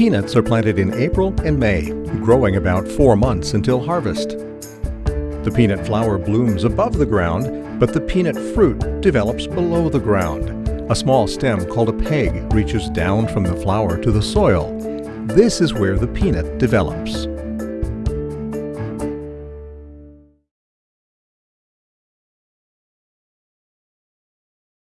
Peanuts are planted in April and May, growing about four months until harvest. The peanut flower blooms above the ground, but the peanut fruit develops below the ground. A small stem called a peg reaches down from the flower to the soil. This is where the peanut develops.